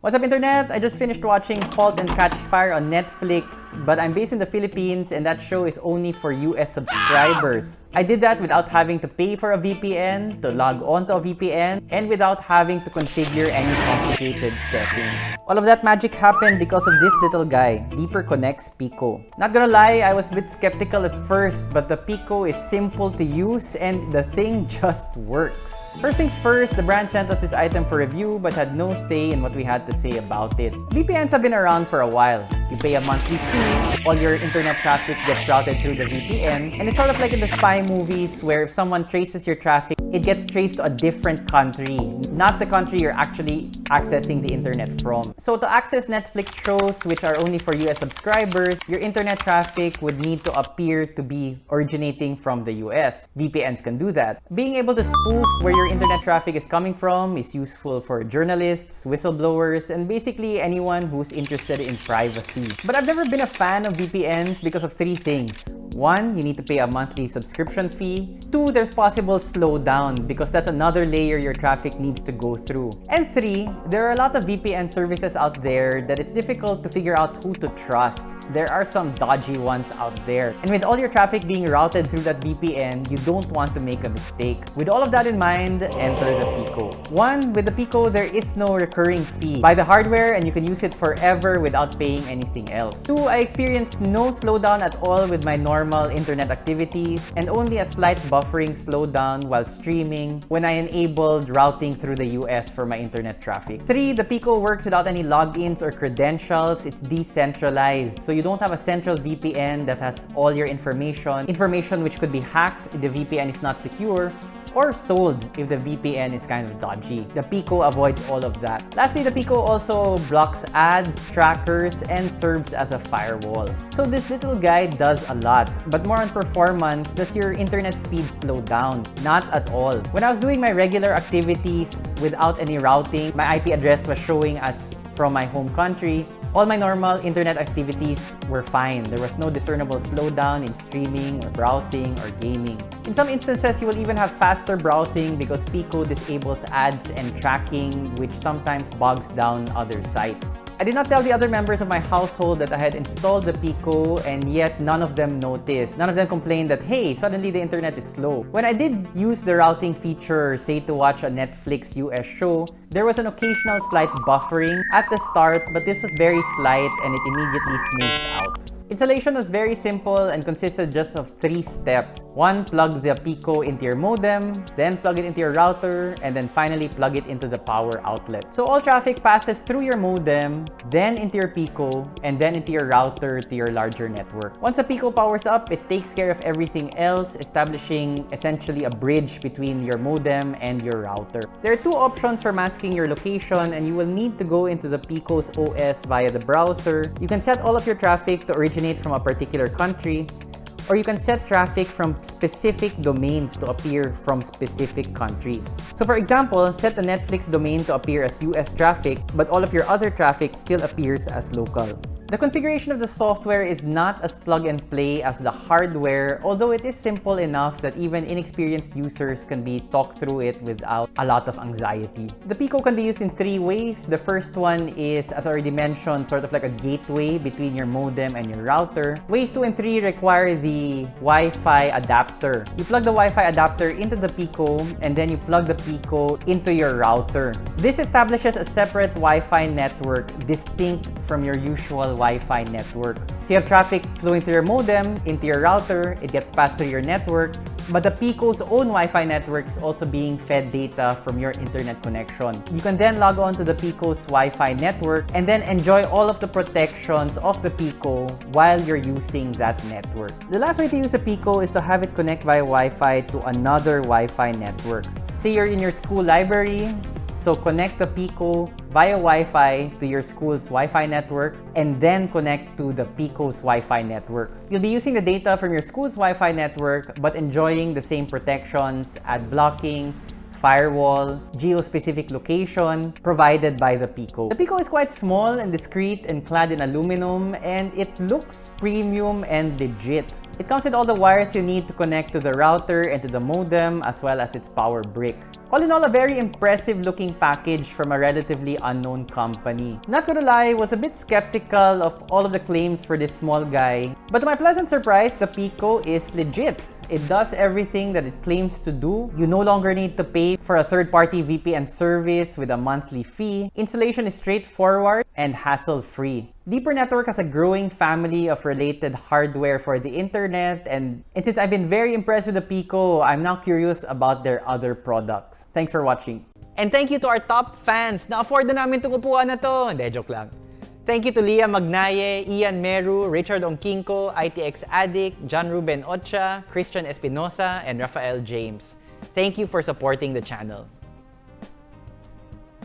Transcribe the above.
What's up internet? I just finished watching Halt and Catch Fire on Netflix, but I'm based in the Philippines and that show is only for US subscribers. I did that without having to pay for a VPN, to log on to a VPN, and without having to configure any complicated settings. All of that magic happened because of this little guy, Deeper Connects Pico. Not gonna lie, I was a bit skeptical at first, but the Pico is simple to use and the thing just works. First things first, the brand sent us this item for review but had no say in what we had to say about it. VPNs have been around for a while. You pay a monthly fee, all your internet traffic gets routed through the VPN, and it's sort of like in the spy movies where if someone traces your traffic, it gets traced to a different country, not the country you're actually accessing the internet from. So to access Netflix shows which are only for US subscribers, your internet traffic would need to appear to be originating from the US. VPNs can do that. Being able to spoof where your internet traffic is coming from is useful for journalists, whistleblowers, and basically anyone who's interested in privacy. But I've never been a fan of VPNs because of three things. One, you need to pay a monthly subscription fee. Two, there's possible slowdown because that's another layer your traffic needs to go through. And three, there are a lot of VPN services out there that it's difficult to figure out who to trust. There are some dodgy ones out there. And with all your traffic being routed through that VPN, you don't want to make a mistake. With all of that in mind, enter the Pico. One, with the Pico, there is no recurring fee. Buy the hardware and you can use it forever without paying anything else. Two, I experienced no slowdown at all with my normal internet activities and only a slight buffering slowdown while streaming when I enabled routing through the US for my internet traffic. Three, the Pico works without any logins or credentials. It's decentralized. So you don't have a central VPN that has all your information, information which could be hacked if the VPN is not secure, or sold if the VPN is kind of dodgy. The Pico avoids all of that. Lastly, the Pico also blocks ads, trackers, and serves as a firewall. So this little guy does a lot, but more on performance, does your internet speed slow down? Not at all. When I was doing my regular activities without any routing, my IP address was showing as from my home country, all my normal internet activities were fine. There was no discernible slowdown in streaming or browsing or gaming. In some instances, you will even have faster browsing because Pico disables ads and tracking, which sometimes bogs down other sites. I did not tell the other members of my household that I had installed the Pico and yet none of them noticed. None of them complained that, hey, suddenly the internet is slow. When I did use the routing feature, say to watch a Netflix US show, there was an occasional slight buffering at the start, but this was very slight and it immediately smoothed out. Installation was very simple and consisted just of three steps. One, plug the Pico into your modem, then plug it into your router, and then finally plug it into the power outlet. So all traffic passes through your modem, then into your Pico, and then into your router to your larger network. Once the Pico powers up, it takes care of everything else, establishing essentially a bridge between your modem and your router. There are two options for masking your location, and you will need to go into the Pico's OS via the browser. You can set all of your traffic to originate originate from a particular country, or you can set traffic from specific domains to appear from specific countries. So for example, set the Netflix domain to appear as US traffic, but all of your other traffic still appears as local. The configuration of the software is not as plug and play as the hardware, although it is simple enough that even inexperienced users can be talked through it without a lot of anxiety. The Pico can be used in three ways. The first one is, as already mentioned, sort of like a gateway between your modem and your router. Ways 2 and 3 require the Wi-Fi adapter. You plug the Wi-Fi adapter into the Pico and then you plug the Pico into your router. This establishes a separate Wi-Fi network distinct from your usual Wi-Fi network. So you have traffic flowing through your modem into your router, it gets passed through your network, but the Pico's own Wi-Fi network is also being fed data from your internet connection. You can then log on to the Pico's Wi-Fi network and then enjoy all of the protections of the Pico while you're using that network. The last way to use a Pico is to have it connect via Wi-Fi to another Wi-Fi network. Say you're in your school library, so connect the Pico via Wi-Fi to your school's Wi-Fi network and then connect to the Pico's Wi-Fi network. You'll be using the data from your school's Wi-Fi network but enjoying the same protections, ad blocking, firewall, geo-specific location provided by the Pico. The Pico is quite small and discreet and clad in aluminum and it looks premium and legit. It comes with all the wires you need to connect to the router and to the modem as well as its power brick. All in all, a very impressive looking package from a relatively unknown company. Not gonna lie, was a bit skeptical of all of the claims for this small guy. But to my pleasant surprise, the Pico is legit. It does everything that it claims to do. You no longer need to pay for a third-party VPN service with a monthly fee. Installation is straightforward and hassle-free. Deeper Network has a growing family of related hardware for the internet and, and since I've been very impressed with the Pico, I'm now curious about their other products. Thanks for watching. And thank you to our top fans! Na-afford na namin itong upuan na to! Hindi, joke lang. Thank you to Leah Magnaye, Ian Meru, Richard Onkinko, ITX Addict, John Ruben Ocha, Christian Espinosa, and Rafael James. Thank you for supporting the channel.